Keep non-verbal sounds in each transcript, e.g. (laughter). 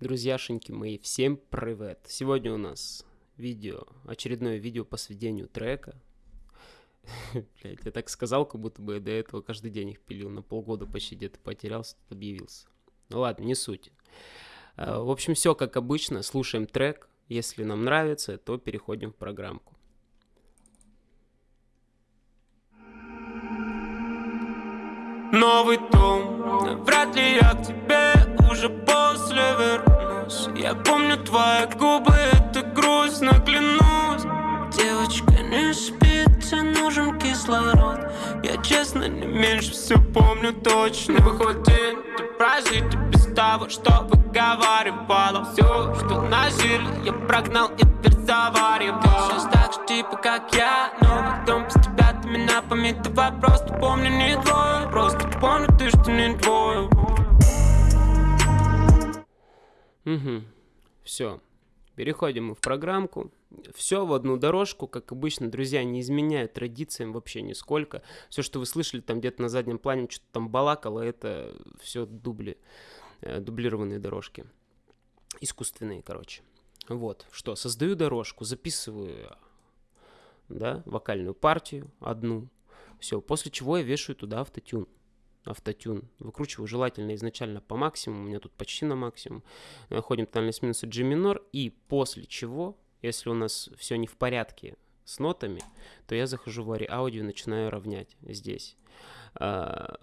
Друзьяшеньки мои, всем привет! Сегодня у нас видео, очередное видео по сведению трека. (laughs) Блять, я так сказал, как будто бы я до этого каждый день их пилил, на полгода почти где-то потерялся, тут объявился. Ну ладно, не суть. А, в общем, все как обычно, слушаем трек. Если нам нравится, то переходим в программку. Новый дом, вряд ли я к тебе уже после вернусь. Я помню твои губы, это грустно, клянусь. Девочка, не спит, тебе нужен кислород. Я честно не меньше все помню точно. Выходит, ты прожить без того, что выговаривала. Все, что нажили, я прогнал и теперь заваривал Сейчас так же типа как я, новый дом без тебя ты меня пометовал Просто помню не твой, просто помню ты, что не твой Угу, все. Переходим мы в программку. Все в одну дорожку, как обычно, друзья, не изменяют традициям вообще нисколько. Все, что вы слышали там где-то на заднем плане, что-то там балакало, это все дубли, э, дублированные дорожки. Искусственные, короче. Вот, что, создаю дорожку, записываю, да, вокальную партию одну. Все, после чего я вешаю туда автотюн автотюн. Выкручиваю желательно изначально по максимуму, у меня тут почти на максимум. Находим тональность минуса G минор, и после чего, если у нас все не в порядке с нотами, то я захожу в аудио и начинаю равнять здесь. А,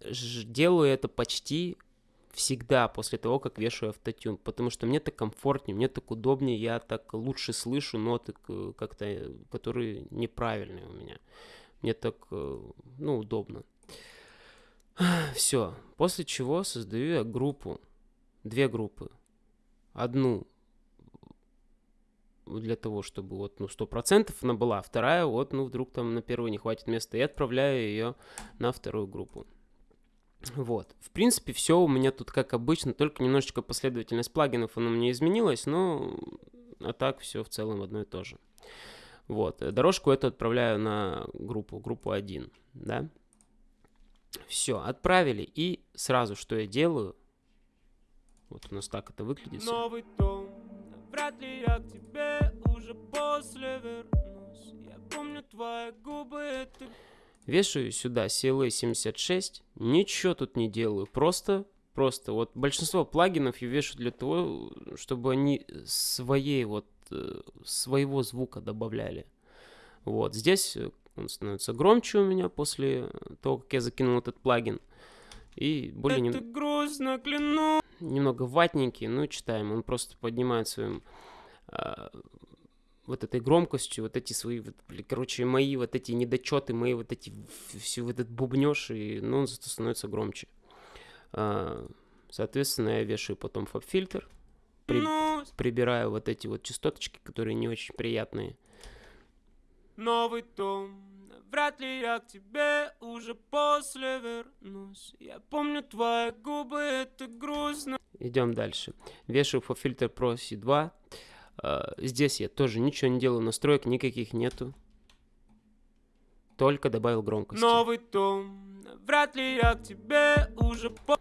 делаю это почти всегда после того, как вешаю автотюн, потому что мне так комфортнее, мне так удобнее, я так лучше слышу ноты, как-то, которые неправильные у меня. Мне так, э, ну, удобно. (sighs) Все. После чего создаю я группу. Две группы. Одну для того, чтобы вот, ну, сто процентов она была, а вторая, вот, ну, вдруг там на первую не хватит места, и отправляю ее на вторую группу. Вот. В принципе, все у меня тут как обычно, только немножечко последовательность плагинов она мне изменилась, но а так все в целом одно и то же. Вот. Дорожку эту отправляю на группу, группу 1, да. Все, отправили. И сразу, что я делаю, вот у нас так это выглядит. Новый дом, вряд ли я к тебе уже после вернусь. Я помню твои губы, это... Вешаю сюда CLA 76, ничего тут не делаю, просто, просто, вот большинство плагинов я вешу для того, чтобы они своей вот, э, своего звука добавляли. Вот, здесь он становится громче у меня после того, как я закинул этот плагин. И более Это нем... грустно, клянусь. немного ватненький, ну читаем. Он просто поднимает своим э, вот этой громкостью, вот эти свои, вот, короче, мои вот эти недочеты, мои вот эти, всю вот этот бубнеж, и, ну, он зато становится громче. Э, соответственно, я вешаю потом фаб-фильтр, при, ну... прибираю вот эти вот частоточки, которые не очень приятные. Новый дом Вряд ли я к тебе уже после вернусь Я помню твои губы, это грустно Идем дальше. Вешаю по фильтр Pro C2. Uh, здесь я тоже ничего не делаю, настроек никаких нету. Только добавил громкость. Новый дом. Вряд ли я к тебе уже по...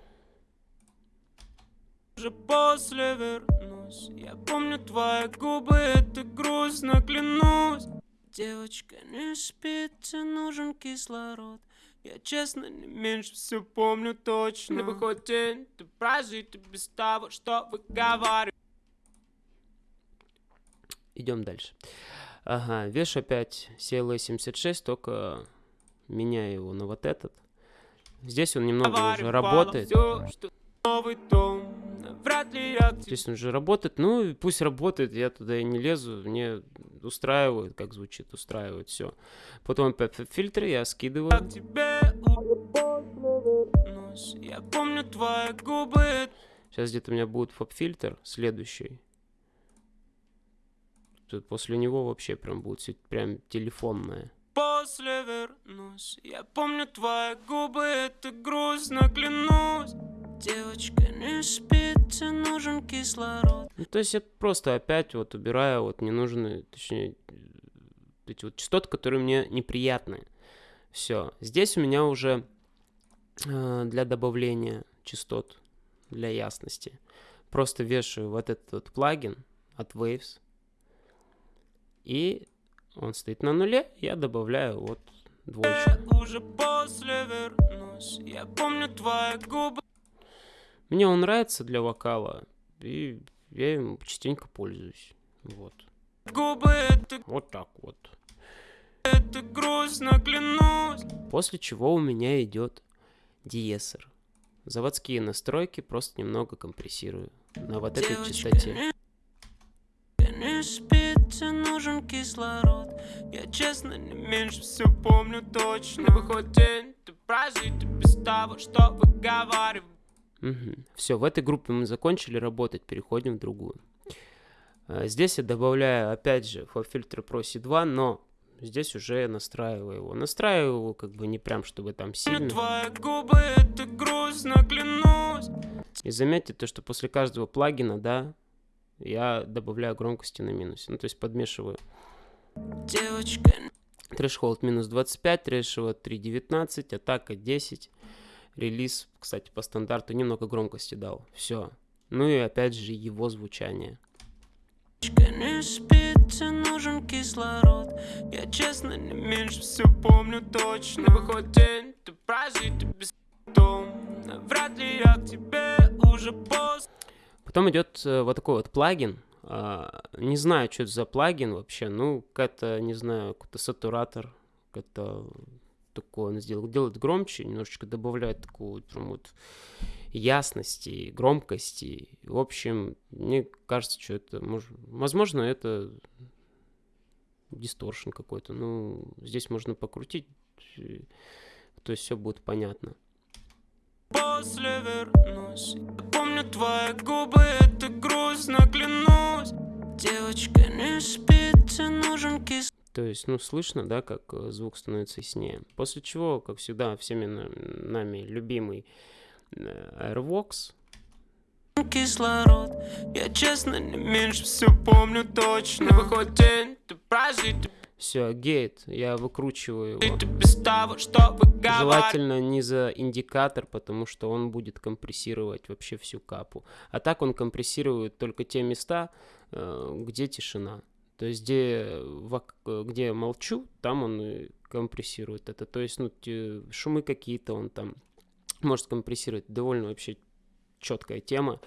уже после вернусь. Я помню твои губы, это грустно, клянусь. Девочка, не спит, тебе нужен кислород Я честно не меньше все помню точно Не выходит день, ты прожить без того, что выговариваю Идем дальше. Ага, веш опять CLA76, только меняю его на вот этот. Здесь он немного уже работает. Все, что новый дом, вряд ли я... Здесь он уже работает, ну пусть работает, я туда и не лезу, мне устраивает, как звучит, устраивает, все. Потом опять фильтры я скидываю. Я помню твои губы. Сейчас где-то у меня будет фаб-фильтр следующий. Тут после него вообще прям будет прям телефонное. После вернусь, я помню твои губы, это грустно, клянусь. Девочка не спит, тебе нужен кислород. Ну, то есть я просто опять вот убираю вот ненужные, точнее, эти вот частоты, которые мне неприятны. Все. Здесь у меня уже э, для добавления частот, для ясности. просто вешаю вот этот вот плагин от Waves, и он стоит на нуле, я добавляю вот двоечку. Уже после вернусь, я помню твои губы. Мне он нравится для вокала, и я им частенько пользуюсь. Вот. Губы это, Вот так вот. это грустно, клянусь. После чего у меня идет диесер. Заводские настройки просто немного компрессирую на вот этой Девочка, частоте. не- Не спится, нужен кислород Я честно не меньше все помню точно Выходит день, ты прожит без того, что выговариваю Все, в этой группе мы закончили работать, переходим в другую. А, Здесь я добавляю, опять же, FabFilter Pro C2, но здесь уже настраиваю его. Настраиваю его как бы не прям, чтобы там сильно. Твои губы, это грустно, клянусь И заметьте то, что после каждого плагина, да, я добавляю громкости на минусе. Ну, то есть подмешиваю. Девочка, Threshold минус 25, threshold 3.19, атака 10. Релиз, кстати, по стандарту немного громкости дал. Все. Ну и опять же его звучание. не спится, нужен кислород Я честно не меньше все помню точно Выходит день, ты прожит без дом Вряд ли я к тебе уже после Потом идет э, вот такой вот плагин. А, не знаю, что это за плагин вообще. Ну, какая-то, не знаю, какой-то сатуратор. Какой-то такой он сделал. Делает громче, немножечко добавляет такую прям вот ясности, громкости. В общем, мне кажется, что это... мож- Возможно, это дисторшн какой-то. Ну, здесь можно покрутить, то есть все будет понятно. после вернусь помню твои губы, это грустно, клянусь Девочка, не спится, нужен кислород То есть, ну, слышно, да, как э, звук становится яснее. После чего, как всегда, всеми на- нами любимый э, Airvox. кислород Я честно не меньше все помню точно Выходит день, ты прожит Все, гейт, я выкручиваю его. того, Желательно не за индикатор, потому что он будет компрессировать вообще всю капу. А так он компрессирует только те места, э, где тишина. То есть, где, где молчу, там он компрессирует это. То есть, ну, шумы какие-то он там может компрессировать. Довольно вообще четкая тема.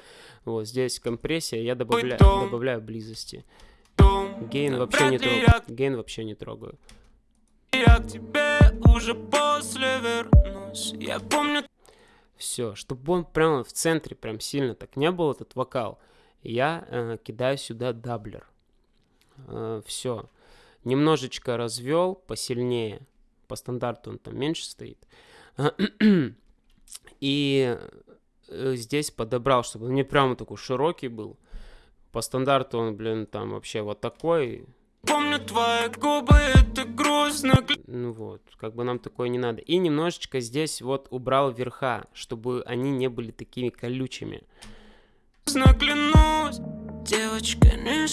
Вот здесь компрессия, я добавляю, добавляю близости. Гейн вообще не трогаю. Гейн вообще не трогаю. Я к тебе уже после вернусь Я помню Все, чтобы он прямо в центре прям сильно так не был этот вокал, я э, кидаю сюда doubler. Все. Немножечко развел посильнее. По стандарту он там меньше стоит. (clears throat) И э, здесь подобрал, чтобы он не прямо такой широкий был. По стандарту он, блин, там вообще вот такой. Помню твои губы, это грустно, Ну вот, как бы нам такое не надо. И немножечко здесь вот убрал верха, чтобы они не были такими колючими. грустно, клянусь Девочка, не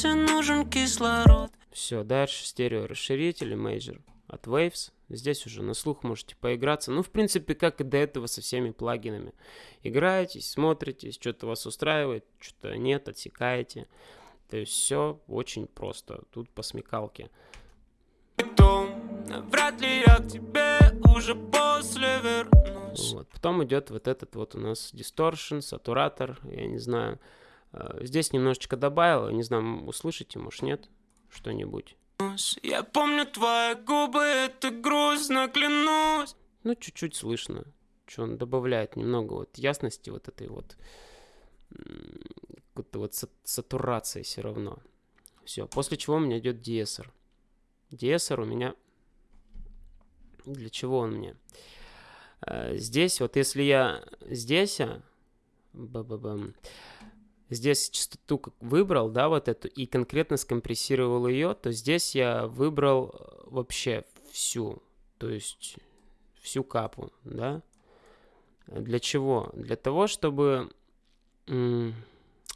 спится, нужен кислород Все, дальше стерео расширители Major от Waves. Здесь уже на слух можете поиграться. Ну, в принципе, как и до этого со всеми плагинами. Играетесь, смотрите, что-то вас устраивает, что-то нет, отсекаете. То есть все очень просто. Тут по смекалке. Вряд ли я к тебе уже после вернусь Вот. Потом идет вот этот вот у нас distortion, сатуратор, я не знаю. Э, Здесь немножечко добавил, не знаю, услышите, может нет, что-нибудь. Я помню твои губы, это грустно, клянусь Ну, чуть-чуть слышно, что он добавляет немного вот ясности вот этой вот какой-то вот са- сатурации все равно. Все, после чего у меня идет диэсер. Диэсер у меня... Для чего он мне? Э, Здесь, вот если я здесь, а, ба-ба-бам, здесь частоту выбрал, да, вот эту, и конкретно скомпрессировал ее, то здесь я выбрал э, вообще всю, то есть всю капу, да. Для чего? Для того, чтобы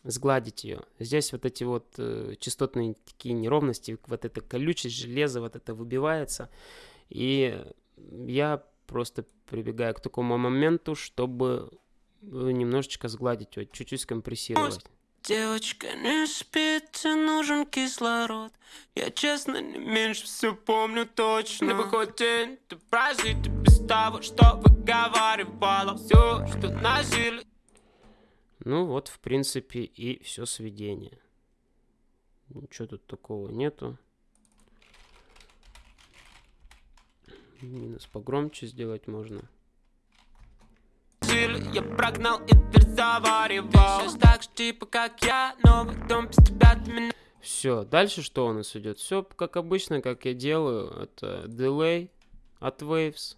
сгладить ее. Здесь вот эти вот э, частотные такие неровности, вот эта колючесть железа, вот это выбивается. И я просто прибегаю к такому моменту, чтобы немножечко сгладить, вот чуть-чуть скомпрессировать. Девочка не спит, тебе нужен кислород Я честно не меньше все помню точно Не выходит, ты прожить без того, что выговаривала Все, что носили Ну вот, в принципе, и все сведение. Ничего тут такого нету. Минус погромче сделать можно. Я прогнал и дверь заваривал Сейчас так же типа как я, новый дом без тебя ты меня Все, дальше что у нас идет? Все как обычно, как я делаю. Это delay от Waves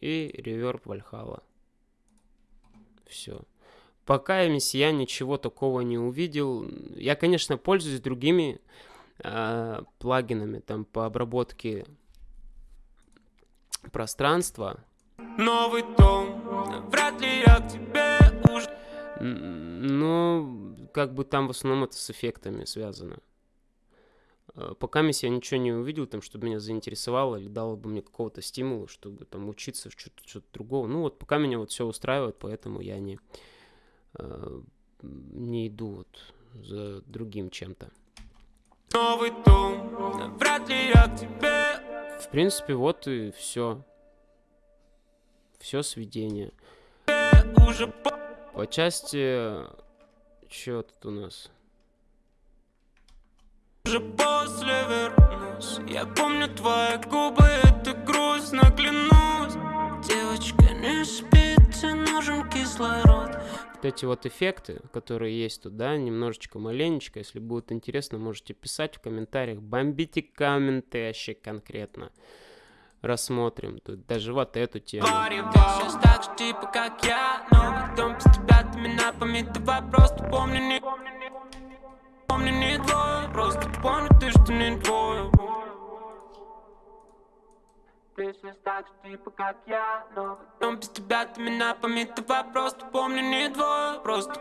и reverb Valhalla. Все. Пока я ничего такого не увидел. Я, конечно, пользуюсь другими э, плагинами там по обработке пространства. Новый дом, вряд ли я к тебе уже Ну, как бы там в основном это с эффектами связано. Э, Пока я ничего не увидел, там, чтобы меня заинтересовало или дало бы мне какого-то стимула, чтобы там учиться в что-то, что-то другого. Ну вот пока меня вот все устраивает, поэтому я не, э, не иду вот за другим чем-то. Новый дом, вряд ли я к тебе В принципе, вот и все. Все сведение. по... Части... Что тут у нас? Уже после вернусь Я помню твои губы, это грустно, клянусь Девочка не спит, тебе нужен кислород Вот эти вот эффекты, которые есть тут, да, немножечко маленечко. Если будет интересно, можете писать в комментариях. Бомбите комменты вообще конкретно. Рассмотрим. Тут даже вот эту тему. Так же типа как я без тебя, ты меня Давай просто не Просто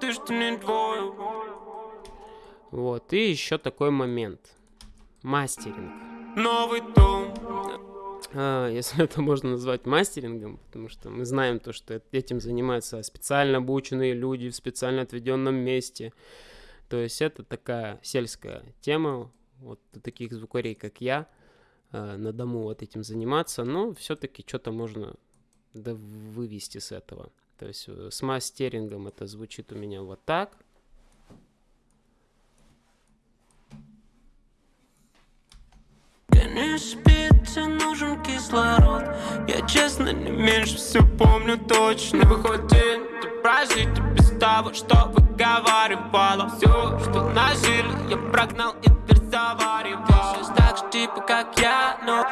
ты что не Вот, и еще такой момент. Мастеринг. Новый дом если (laughs) это можно назвать мастерингом, потому что мы знаем то, что эт- этим занимаются специально обученные люди в специально отведенном месте. То есть это такая сельская тема, вот таких звукарей, как я, а, на дому вот этим заниматься, но все-таки что-то можно вывести с этого. То есть э, с мастерингом это звучит у меня вот так. Не спит, тебе нужен кислород Я честно не меньше все помню точно Выходит, ты прожить без того, что выговаривала Все, что нажили, я прогнал и дверь заваривал Сейчас так же типа как я, но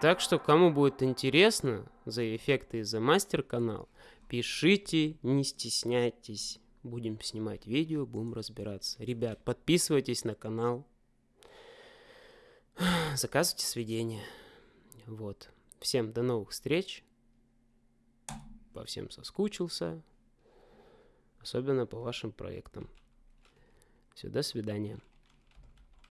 Так что, кому будет интересно за эффекты и за мастер-канал, пишите, не стесняйтесь. Будем снимать видео, будем разбираться. Ребят, подписывайтесь на канал. (gasps) Заказывайте сведения. Вот. Всем до новых встреч. По всем соскучился. Особенно по вашим проектам. Все, до свидания.